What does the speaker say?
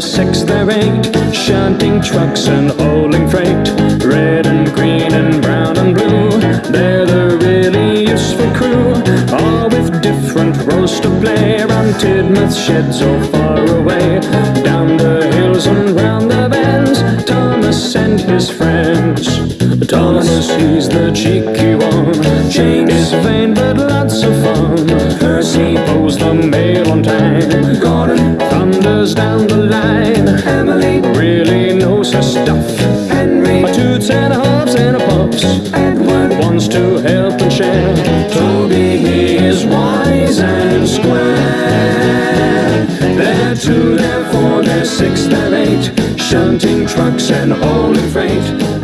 they're six, they're eight, shunting trucks and hauling freight. Red and green and brown and blue, they're the really useful crew. All with different roles to play around Tidmouth sheds or far away. Down the hills and round the bends, Thomas and his friends. Thomas, he's the cheeky one. James is vain but lots of fun. Percy pulls the mail on time. Gordon thunders down the line. Emily really knows her stuff. Henry, and a hops and a pops. Edward wants to help and share. Toby, he is wise and square. They're two, they're four, they're six, they're eight. Shunting trucks and hauling freight.